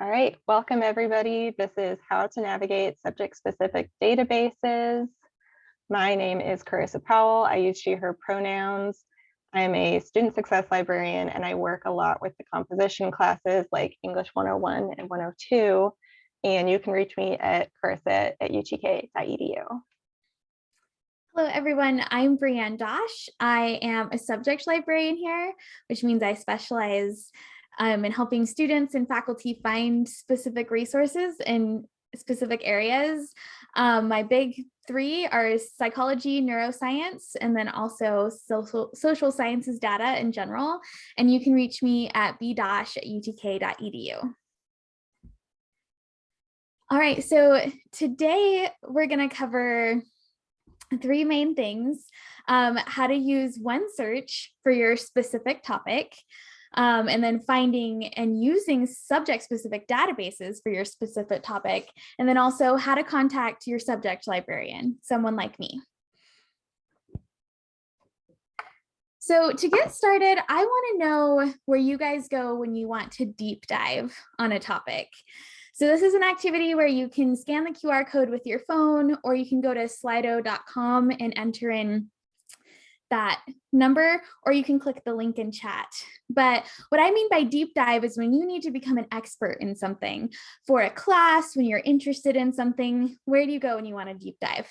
All right, welcome everybody. This is how to navigate subject-specific databases. My name is Carissa Powell. I use she, her pronouns. I'm a student success librarian and I work a lot with the composition classes like English 101 and 102. And you can reach me at carissa at utk.edu. Hello, everyone. I'm Brianne Dosh. I am a subject librarian here, which means I specialize um, in helping students and faculty find specific resources in specific areas. Um, my big three are psychology, neuroscience, and then also social, social sciences data in general. And you can reach me at bdosh at utk.edu. All right, so today we're going to cover three main things. Um, how to use OneSearch for your specific topic, um, and then finding and using subject specific databases for your specific topic, and then also how to contact your subject librarian, someone like me. So to get started, I want to know where you guys go when you want to deep dive on a topic. So this is an activity where you can scan the QR code with your phone, or you can go to slido.com and enter in that number, or you can click the link in chat. But what I mean by deep dive is when you need to become an expert in something for a class, when you're interested in something, where do you go when you want to deep dive?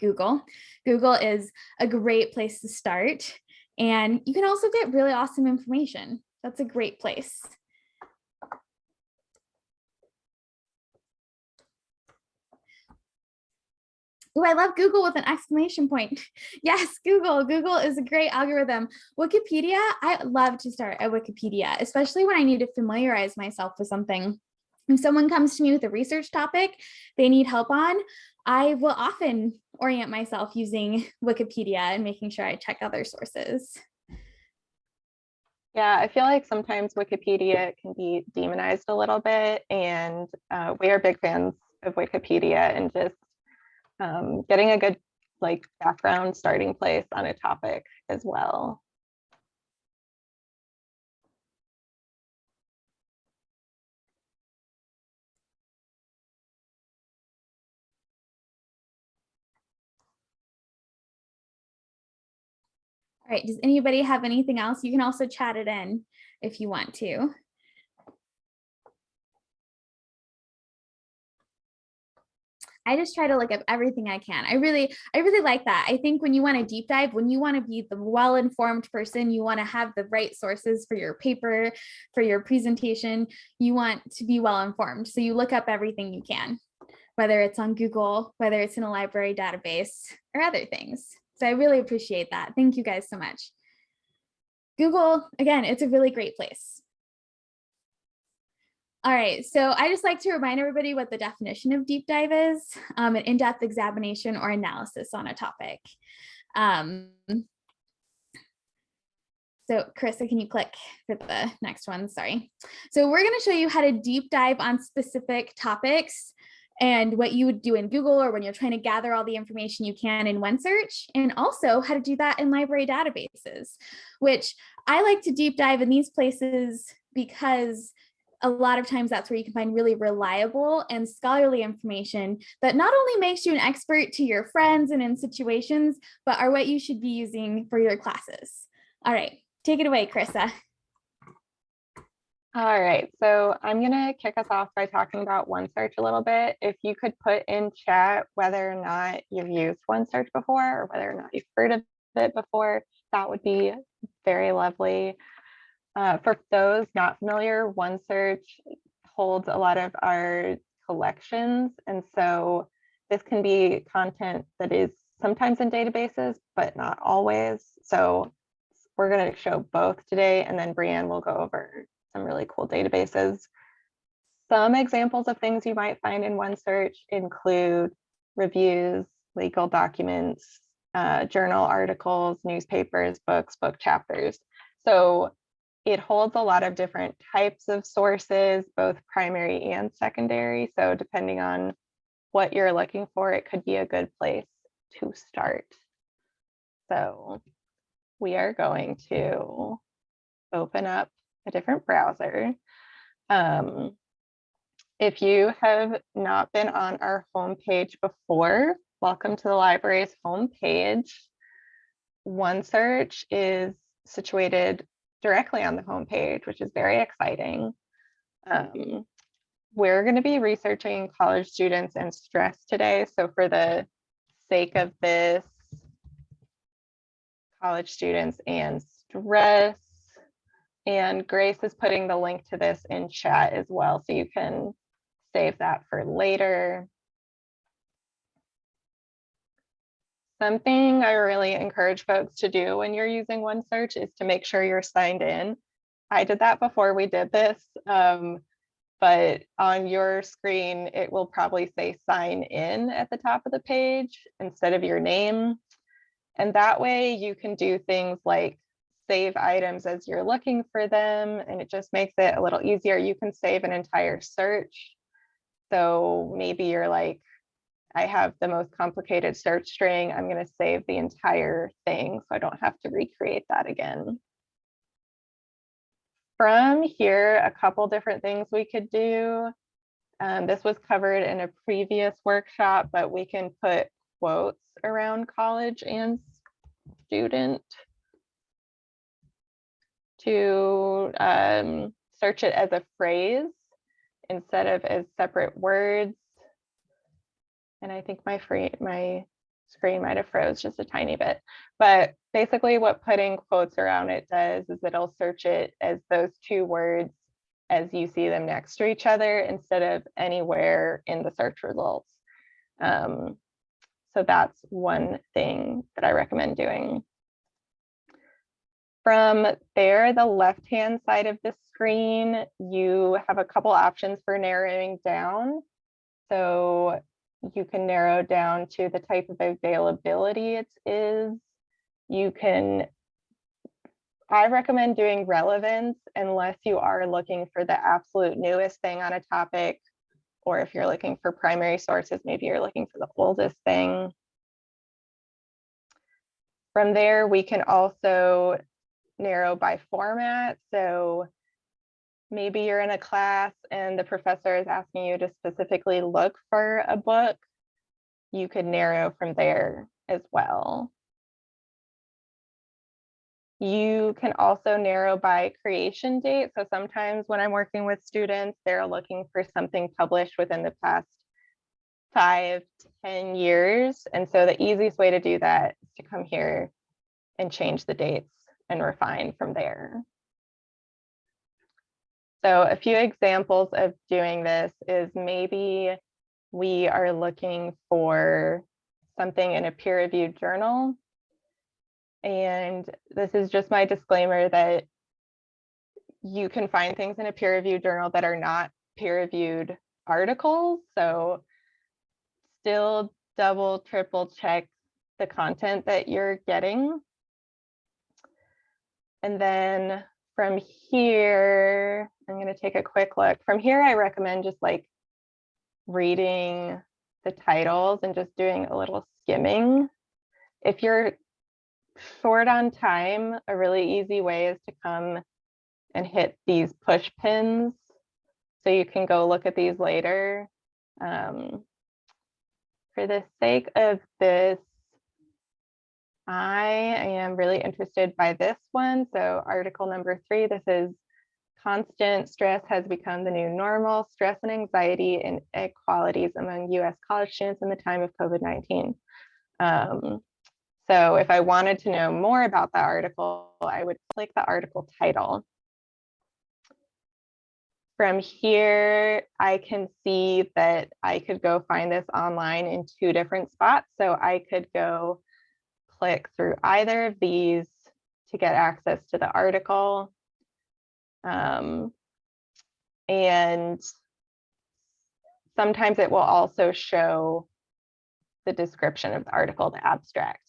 Google. Google is a great place to start. And you can also get really awesome information. That's a great place. Oh, I love Google with an exclamation point. Yes, Google. Google is a great algorithm. Wikipedia, I love to start at Wikipedia, especially when I need to familiarize myself with something. If someone comes to me with a research topic they need help on, I will often orient myself using Wikipedia and making sure I check other sources. Yeah, I feel like sometimes Wikipedia can be demonized a little bit, and uh, we are big fans of Wikipedia and just um, getting a good like background starting place on a topic as well. All right, does anybody have anything else? You can also chat it in if you want to. I just try to look up everything I can. I really, I really like that. I think when you want to deep dive, when you want to be the well-informed person, you want to have the right sources for your paper, for your presentation, you want to be well-informed. So you look up everything you can, whether it's on Google, whether it's in a library database or other things. So I really appreciate that. Thank you guys so much. Google, again, it's a really great place. All right, so I just like to remind everybody what the definition of deep dive is, um, an in-depth examination or analysis on a topic. Um, so Carissa, can you click for the next one? Sorry. So we're going to show you how to deep dive on specific topics and what you would do in Google or when you're trying to gather all the information you can in OneSearch, and also how to do that in library databases, which I like to deep dive in these places because a lot of times that's where you can find really reliable and scholarly information that not only makes you an expert to your friends and in situations, but are what you should be using for your classes. All right, take it away, Carissa. All right, so I'm going to kick us off by talking about OneSearch a little bit. If you could put in chat whether or not you've used OneSearch before or whether or not you've heard of it before, that would be very lovely. Uh, for those not familiar, OneSearch holds a lot of our collections. And so this can be content that is sometimes in databases, but not always. So we're going to show both today, and then Brianne will go over some really cool databases. Some examples of things you might find in OneSearch include reviews, legal documents, uh, journal articles, newspapers, books, book chapters. So it holds a lot of different types of sources, both primary and secondary. So depending on what you're looking for, it could be a good place to start. So we are going to open up a different browser. Um, If you have not been on our homepage before, welcome to the library's homepage. OneSearch is situated directly on the homepage, which is very exciting. Um, we're going to be researching college students and stress today. So for the sake of this, college students and stress. And Grace is putting the link to this in chat as well, so you can save that for later. Something I really encourage folks to do when you're using OneSearch is to make sure you're signed in. I did that before we did this, um, but on your screen, it will probably say sign in at the top of the page instead of your name. And that way you can do things like save items as you're looking for them, and it just makes it a little easier. You can save an entire search. So maybe you're like, I have the most complicated search string. I'm going to save the entire thing so I don't have to recreate that again. From here, a couple different things we could do. Um, this was covered in a previous workshop, but we can put quotes around college and student to um, search it as a phrase instead of as separate words. And I think my free my screen might have froze just a tiny bit. But basically what putting quotes around it does is it'll search it as those two words as you see them next to each other instead of anywhere in the search results. Um, so that's one thing that I recommend doing. From there, the left-hand side of the screen, you have a couple options for narrowing down. So you can narrow down to the type of availability it is. You can, I recommend doing relevance unless you are looking for the absolute newest thing on a topic, or if you're looking for primary sources, maybe you're looking for the oldest thing. From there, we can also narrow by format. So maybe you're in a class and the professor is asking you to specifically look for a book, you could narrow from there as well. You can also narrow by creation date. So sometimes when I'm working with students, they're looking for something published within the past five, ten years. And so the easiest way to do that is to come here and change the dates and refine from there. So a few examples of doing this is maybe we are looking for something in a peer-reviewed journal. And this is just my disclaimer that you can find things in a peer-reviewed journal that are not peer-reviewed articles. So still double, triple check the content that you're getting. And then from here, I'm going to take a quick look. From here, I recommend just like reading the titles and just doing a little skimming. If you're short on time, a really easy way is to come and hit these push pins so you can go look at these later. Um, for the sake of this, I am really interested by this one. So article number three, this is constant stress has become the new normal, stress and anxiety and inequalities among US college students in the time of COVID-19. Um, so if I wanted to know more about that article, I would click the article title. From here, I can see that I could go find this online in two different spots. So I could go click through either of these to get access to the article. Um, and sometimes it will also show the description of the article, the abstract.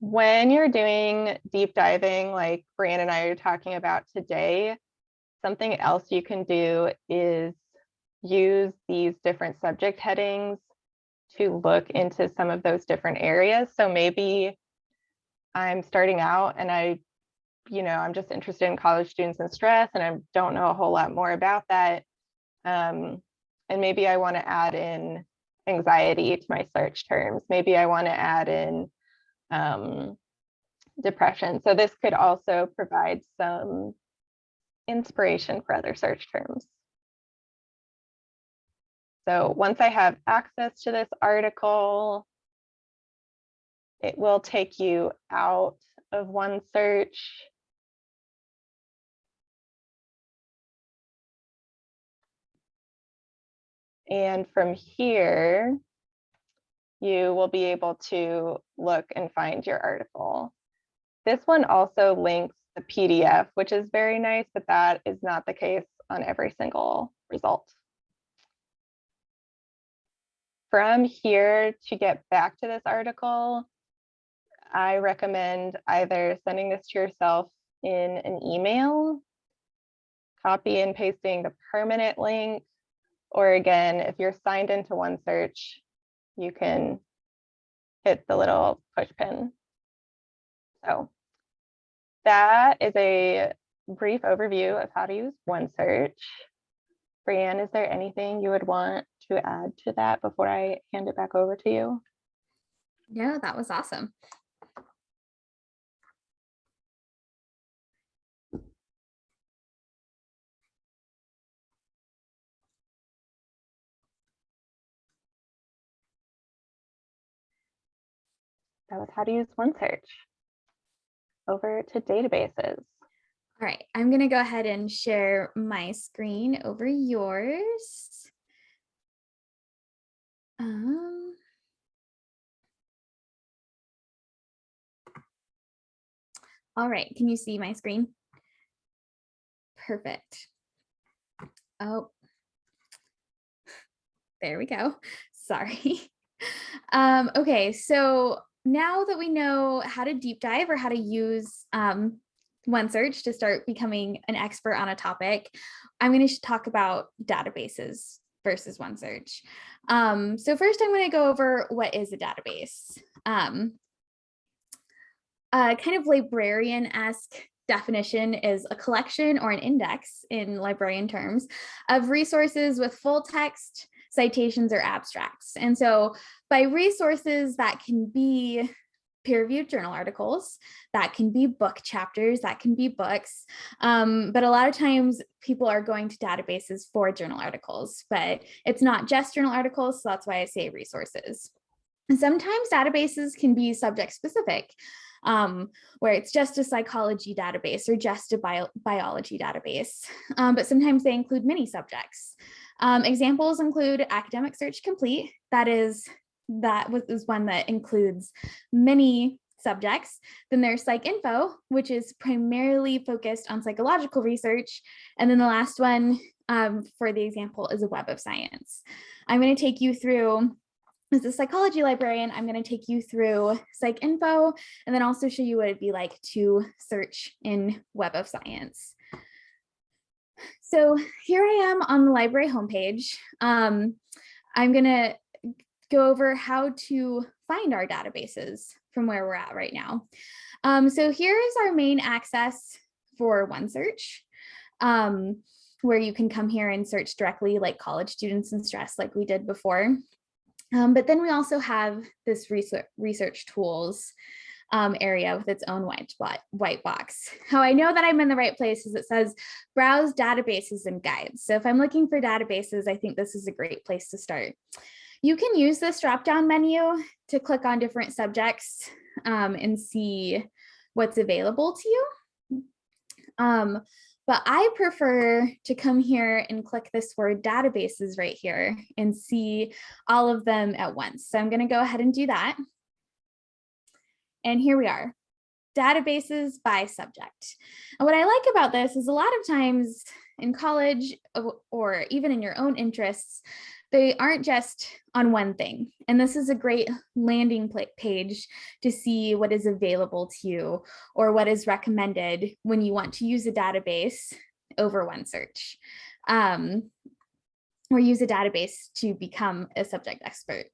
When you're doing deep diving, like Brianne and I are talking about today, something else you can do is use these different subject headings to look into some of those different areas. So maybe I'm starting out and I, you know, I'm just interested in college students and stress and I don't know a whole lot more about that. Um, and maybe I want to add in anxiety to my search terms. Maybe I want to add in um, depression. So this could also provide some inspiration for other search terms. So once I have access to this article, it will take you out of OneSearch. And from here, you will be able to look and find your article. This one also links the PDF, which is very nice, but that is not the case on every single result. From here to get back to this article, I recommend either sending this to yourself in an email, copy and pasting the permanent link, or again, if you're signed into OneSearch, you can hit the little push pin. So that is a brief overview of how to use OneSearch. Brianne, is there anything you would want to add to that before I hand it back over to you? No, that was awesome. That was how to use OneSearch. Over to databases. All right, I'm going to go ahead and share my screen over yours. Um, all right, can you see my screen? Perfect. Oh, there we go. Sorry. Um, okay, so now that we know how to deep dive or how to use um, OneSearch to start becoming an expert on a topic, I'm going to talk about databases versus OneSearch. Um, so first I'm going to go over what is a database. Um, a kind of librarian-esque definition is a collection or an index in librarian terms of resources with full text, citations or abstracts. And so by resources that can be peer-reviewed journal articles, that can be book chapters, that can be books. Um, but a lot of times people are going to databases for journal articles, but it's not just journal articles, so that's why I say resources. And sometimes databases can be subject specific, um, where it's just a psychology database or just a bio biology database, um, but sometimes they include many subjects. Um, examples include Academic Search Complete, that is that was is one that includes many subjects. Then there's PsycInfo, which is primarily focused on psychological research. And then the last one um, for the example is a Web of Science. I'm going to take you through, as a psychology librarian, I'm going to take you through PsycInfo and then also show you what it'd be like to search in Web of Science. So here I am on the library homepage. Um, I'm going to go over how to find our databases from where we're at right now. Um, so here is our main access for OneSearch, um, where you can come here and search directly like college students and stress like we did before. Um, but then we also have this research, research tools um, area with its own white, white box. How I know that I'm in the right place is it says browse databases and guides. So if I'm looking for databases, I think this is a great place to start. You can use this drop-down menu to click on different subjects um, and see what's available to you. Um, but I prefer to come here and click this word databases right here and see all of them at once. So I'm going to go ahead and do that. And here we are, databases by subject. And what I like about this is a lot of times in college or even in your own interests, they aren't just on one thing. And this is a great landing page to see what is available to you or what is recommended when you want to use a database over OneSearch um, or use a database to become a subject expert.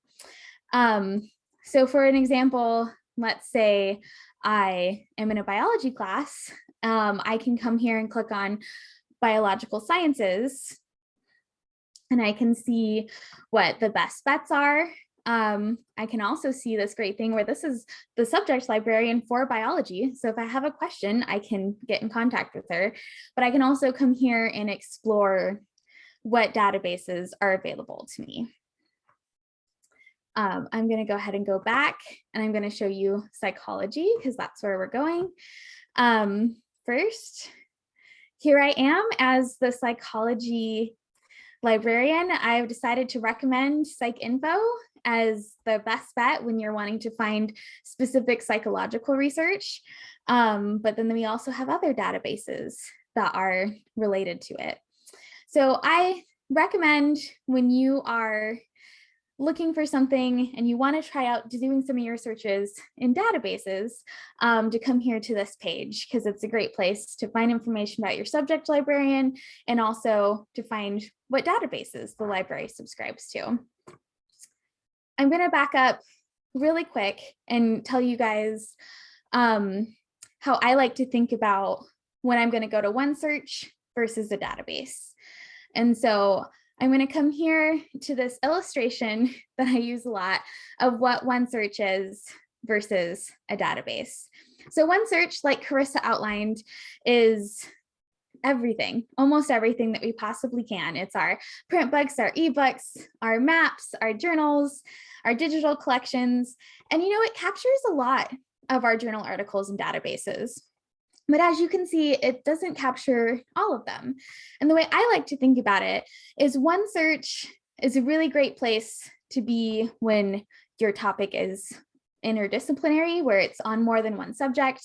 Um, so for an example, let's say I am in a biology class, um, I can come here and click on biological sciences and I can see what the best bets are. Um, I can also see this great thing where this is the subject librarian for biology. So if I have a question, I can get in contact with her, but I can also come here and explore what databases are available to me. Um, I'm going to go ahead and go back and I'm going to show you psychology because that's where we're going. Um, first, here I am as the psychology librarian. I've decided to recommend PsycInfo as the best bet when you're wanting to find specific psychological research. Um, but then we also have other databases that are related to it. So I recommend when you are looking for something and you want to try out doing some of your searches in databases um, to come here to this page because it's a great place to find information about your subject librarian and also to find what databases the library subscribes to. I'm going to back up really quick and tell you guys um, how I like to think about when I'm going to go to OneSearch versus a database. And so I'm going to come here to this illustration that I use a lot of what OneSearch is versus a database. So OneSearch, like Carissa outlined, is everything, almost everything that we possibly can. It's our print books, our ebooks, our maps, our journals, our digital collections. And you know, it captures a lot of our journal articles and databases. But as you can see, it doesn't capture all of them. And the way I like to think about it is OneSearch is a really great place to be when your topic is interdisciplinary, where it's on more than one subject,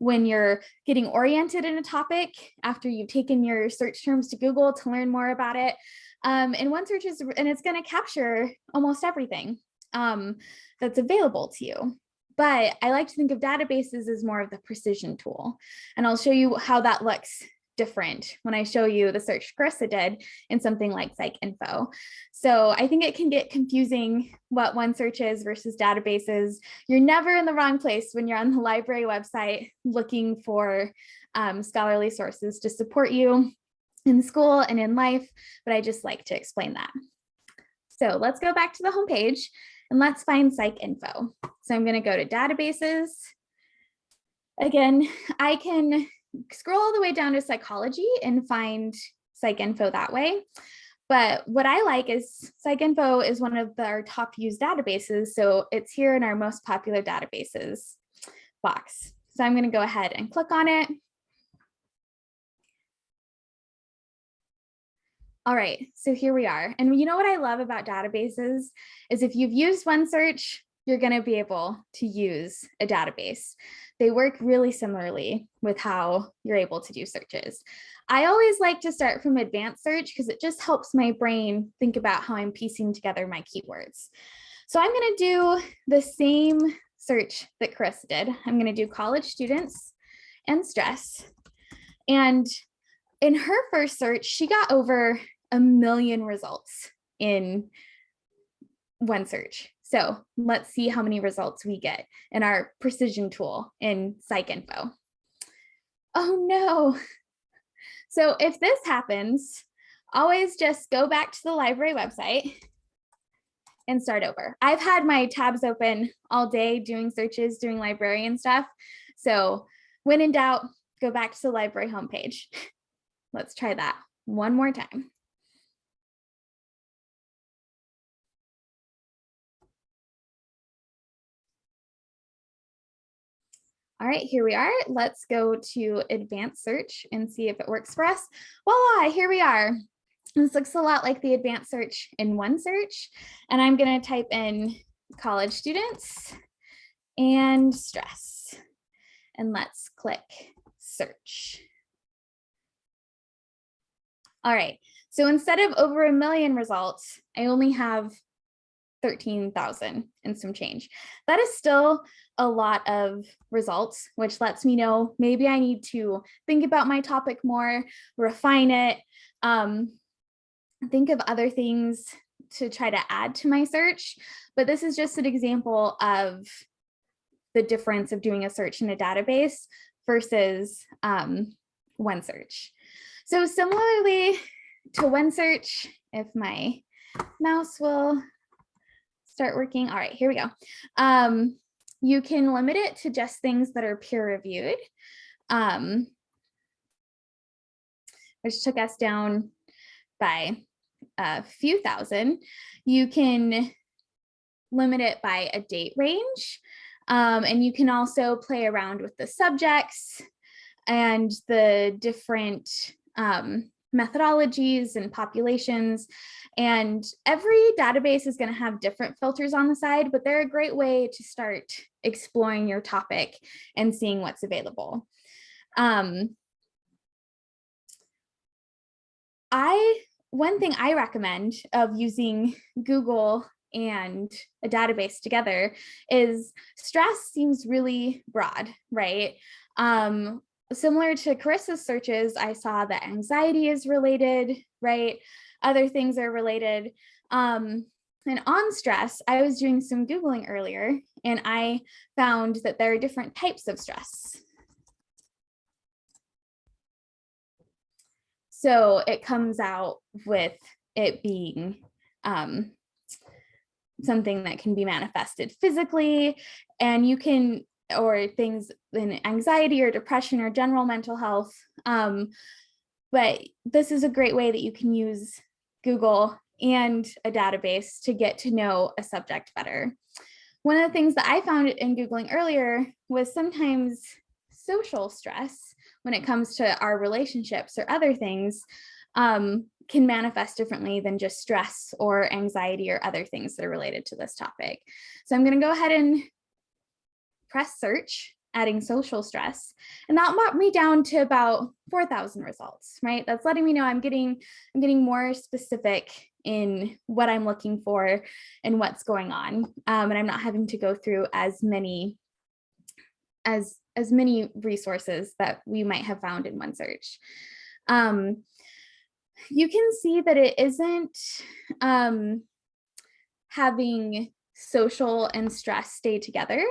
when you're getting oriented in a topic after you've taken your search terms to Google to learn more about it. Um, and OneSearch is, and it's gonna capture almost everything um, that's available to you. But I like to think of databases as more of the precision tool. And I'll show you how that looks different when I show you the search Carissa did in something like PsycInfo. So I think it can get confusing what OneSearch is versus databases. You're never in the wrong place when you're on the library website looking for um, scholarly sources to support you in school and in life, but I just like to explain that. So let's go back to the homepage and let's find PsycInfo. So I'm going to go to databases. Again, I can scroll all the way down to psychology and find PsycInfo that way. But what I like is PsycInfo is one of our top used databases. So it's here in our most popular databases box. So I'm going to go ahead and click on it. All right, so here we are. And you know what I love about databases is if you've used OneSearch, you're going to be able to use a database. They work really similarly with how you're able to do searches. I always like to start from advanced search because it just helps my brain think about how I'm piecing together my keywords. So I'm going to do the same search that Chris did. I'm going to do college students and stress. And in her first search, she got over a million results in OneSearch. So let's see how many results we get in our precision tool in PsycInfo. Oh no. So if this happens, always just go back to the library website and start over. I've had my tabs open all day doing searches, doing librarian stuff. So when in doubt, go back to the library homepage. Let's try that one more time. All right, here we are. Let's go to advanced search and see if it works for us. Voila, here we are. This looks a lot like the advanced search in OneSearch. And I'm going to type in college students and stress. And let's click search. All right, so instead of over a million results, I only have 13,000 and some change. That is still a lot of results, which lets me know maybe I need to think about my topic more, refine it, um, think of other things to try to add to my search. But this is just an example of the difference of doing a search in a database versus um, OneSearch. So similarly to OneSearch if my mouse will start working. All right, here we go. Um, you can limit it to just things that are peer reviewed, um, which took us down by a few thousand. You can limit it by a date range. Um, and you can also play around with the subjects and the different um, methodologies and populations. And every database is going to have different filters on the side, but they're a great way to start exploring your topic and seeing what's available. Um, I one thing I recommend of using Google and a database together is stress seems really broad, right? Um, similar to Carissa's searches, I saw that anxiety is related, right? Other things are related. Um, and on stress, I was doing some Googling earlier and I found that there are different types of stress. So it comes out with it being um, something that can be manifested physically and you can or things in anxiety or depression or general mental health. Um, but this is a great way that you can use Google and a database to get to know a subject better. One of the things that I found in Googling earlier was sometimes social stress when it comes to our relationships or other things um, can manifest differently than just stress or anxiety or other things that are related to this topic. So I'm going to go ahead and press search, adding social stress, and that brought me down to about 4,000 results, right? That's letting me know I'm getting, I'm getting more specific in what I'm looking for and what's going on. Um, and I'm not having to go through as many as as many resources that we might have found in OneSearch. Um, you can see that it isn't um, having social and stress stay together.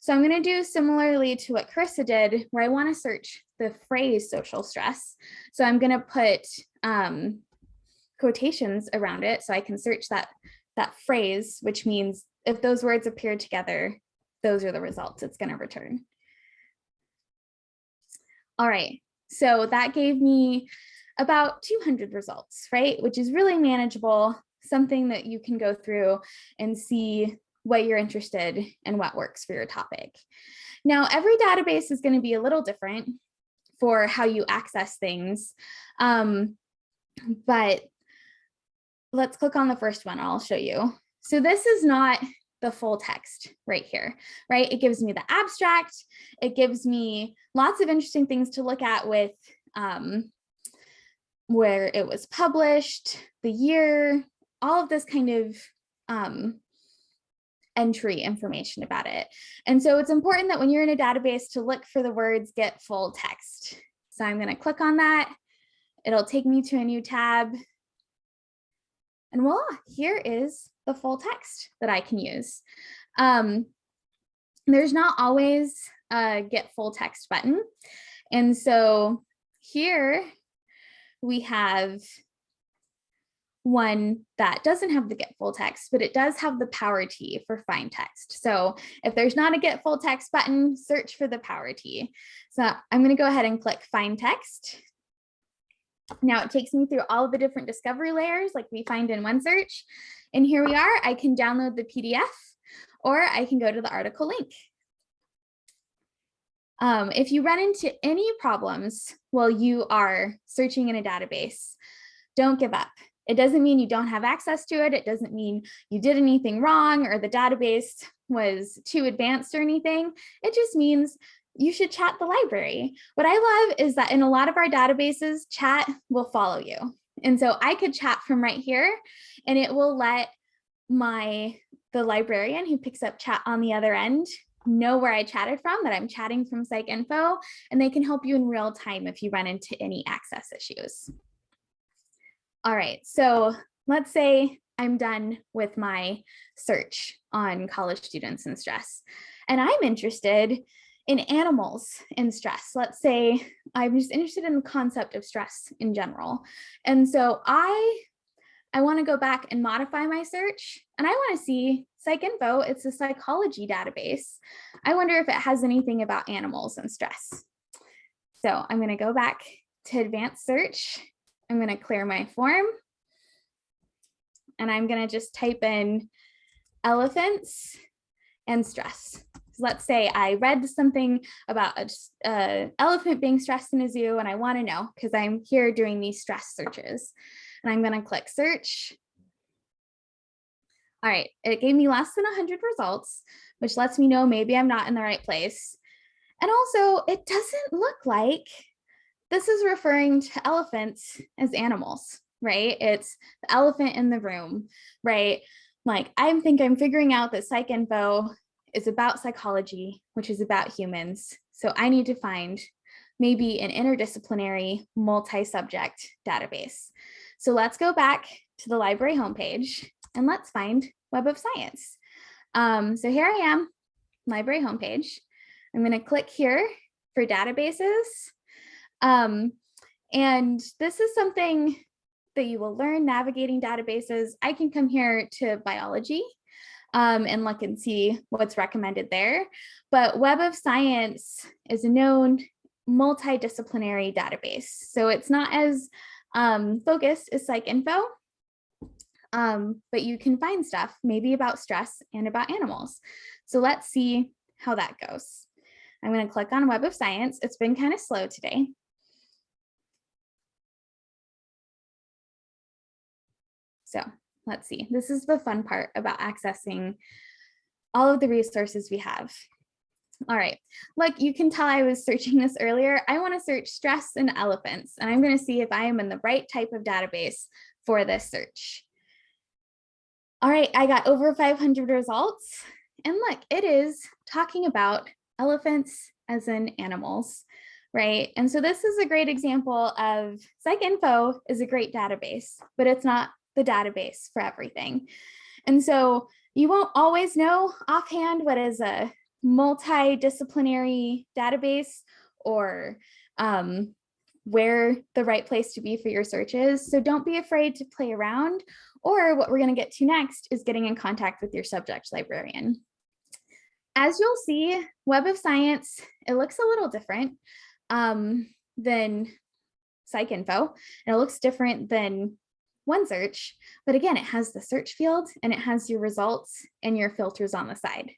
So I'm going to do similarly to what Carissa did, where I want to search the phrase social stress. So I'm going to put um, quotations around it so I can search that, that phrase, which means if those words appear together, those are the results it's going to return. All right, so that gave me about 200 results, right? Which is really manageable something that you can go through and see what you're interested and what works for your topic. Now, every database is going to be a little different for how you access things. Um, but let's click on the first one. I'll show you. So this is not the full text right here, right? It gives me the abstract. It gives me lots of interesting things to look at with um, where it was published, the year, all of this kind of um, entry information about it. And so it's important that when you're in a database to look for the words get full text. So I'm going to click on that. It'll take me to a new tab. And voila, here is the full text that I can use. Um, there's not always a get full text button. And so here we have one that doesn't have the get full text, but it does have the power T for find text. So if there's not a get full text button, search for the power T. So I'm going to go ahead and click find text. Now it takes me through all of the different discovery layers like we find in OneSearch. And here we are, I can download the PDF or I can go to the article link. Um, if you run into any problems while you are searching in a database, don't give up. It doesn't mean you don't have access to it. It doesn't mean you did anything wrong or the database was too advanced or anything. It just means you should chat the library. What I love is that in a lot of our databases, chat will follow you. And so I could chat from right here and it will let my the librarian who picks up chat on the other end know where I chatted from, that I'm chatting from PsycInfo, and they can help you in real time if you run into any access issues. All right, so let's say I'm done with my search on college students and stress, and I'm interested in animals in stress. Let's say I'm just interested in the concept of stress in general. And so I I want to go back and modify my search and I want to see PsycInfo, it's a psychology database. I wonder if it has anything about animals and stress. So I'm going to go back to advanced search. I'm going to clear my form and I'm going to just type in elephants and stress. So let's say I read something about a, a elephant being stressed in a zoo and I want to know because I'm here doing these stress searches and I'm going to click search. All right, it gave me less than 100 results, which lets me know maybe I'm not in the right place. And also, it doesn't look like this is referring to elephants as animals, right? It's the elephant in the room, right? Like I think I'm figuring out that PsycInfo is about psychology, which is about humans. So I need to find maybe an interdisciplinary multi-subject database. So let's go back to the library homepage and let's find Web of Science. Um, so here I am, library homepage. I'm going to click here for databases. Um, and this is something that you will learn navigating databases. I can come here to biology um, and look and see what's recommended there. But Web of Science is a known multidisciplinary database. So it's not as um, focused as PsycInfo, um, but you can find stuff maybe about stress and about animals. So let's see how that goes. I'm going to click on Web of Science. It's been kind of slow today. So let's see, this is the fun part about accessing all of the resources we have. All right, look, you can tell I was searching this earlier. I want to search stress and elephants, and I'm going to see if I am in the right type of database for this search. All right, I got over 500 results. And look, it is talking about elephants as in animals, right? And so this is a great example of PsycInfo is a great database, but it's not the database for everything. And so you won't always know offhand what is a multidisciplinary database or um, where the right place to be for your search is. So don't be afraid to play around or what we're going to get to next is getting in contact with your subject librarian. As you'll see, Web of Science, it looks a little different um, than PsycInfo. And it looks different than OneSearch, but again, it has the search field and it has your results and your filters on the side,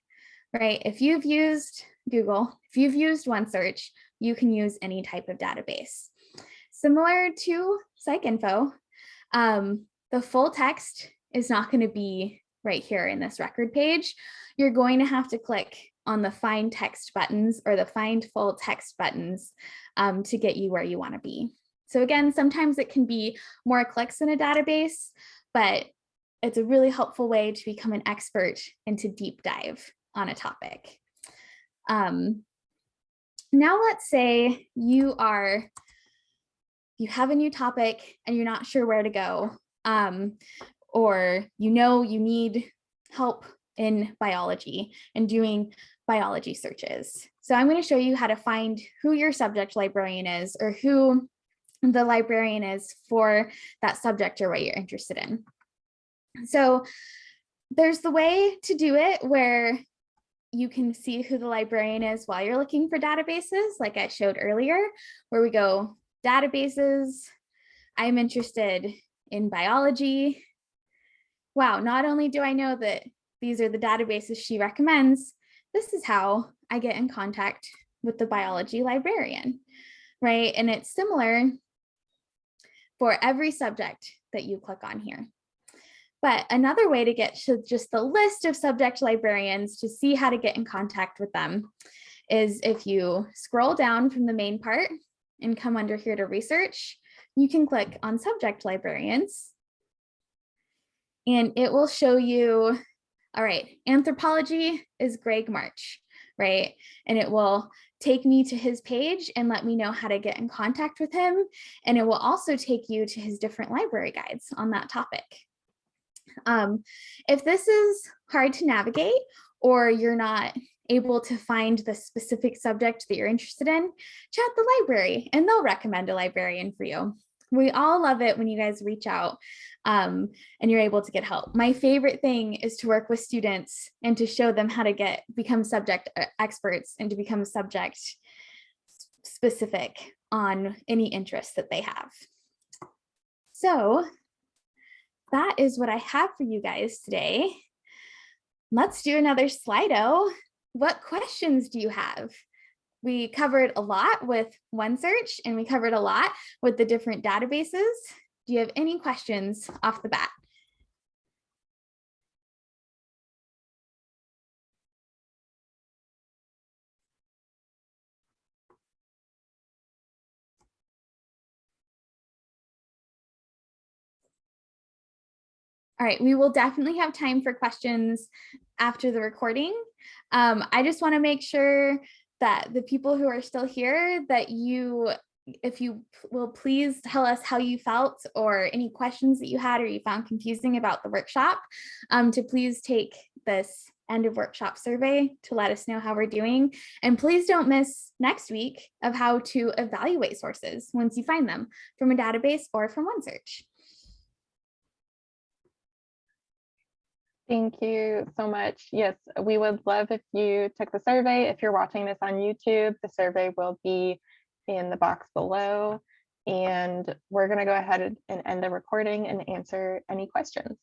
right? If you've used Google, if you've used OneSearch, you can use any type of database. Similar to PsycInfo, um, the full text is not going to be right here in this record page. You're going to have to click on the find text buttons or the find full text buttons um, to get you where you want to be. So again, sometimes it can be more clicks in a database, but it's a really helpful way to become an expert and to deep dive on a topic. Um, now let's say you are, you have a new topic and you're not sure where to go, um, or you know you need help in biology and doing biology searches. So I'm going to show you how to find who your subject librarian is or who the librarian is for that subject or what you're interested in. So there's the way to do it where you can see who the librarian is while you're looking for databases, like I showed earlier, where we go databases. I'm interested in biology. Wow, not only do I know that these are the databases she recommends, this is how I get in contact with the biology librarian, right? And it's similar for every subject that you click on here. But another way to get to just the list of subject librarians to see how to get in contact with them is if you scroll down from the main part and come under here to research, you can click on subject librarians and it will show you, all right, anthropology is Greg March, right? And it will take me to his page and let me know how to get in contact with him. And it will also take you to his different library guides on that topic. Um, if this is hard to navigate or you're not able to find the specific subject that you're interested in, chat the library and they'll recommend a librarian for you. We all love it when you guys reach out um, and you're able to get help. My favorite thing is to work with students and to show them how to get become subject uh, experts and to become subject specific on any interest that they have. So that is what I have for you guys today. Let's do another Slido. What questions do you have? We covered a lot with OneSearch and we covered a lot with the different databases. Do you have any questions off the bat? All right, we will definitely have time for questions after the recording. Um, I just want to make sure that the people who are still here, that you, if you will please tell us how you felt or any questions that you had or you found confusing about the workshop, um, to please take this end of workshop survey to let us know how we're doing. And please don't miss next week of how to evaluate sources once you find them from a database or from OneSearch. Thank you so much. Yes, we would love if you took the survey. If you're watching this on YouTube, the survey will be in the box below. And we're going to go ahead and end the recording and answer any questions.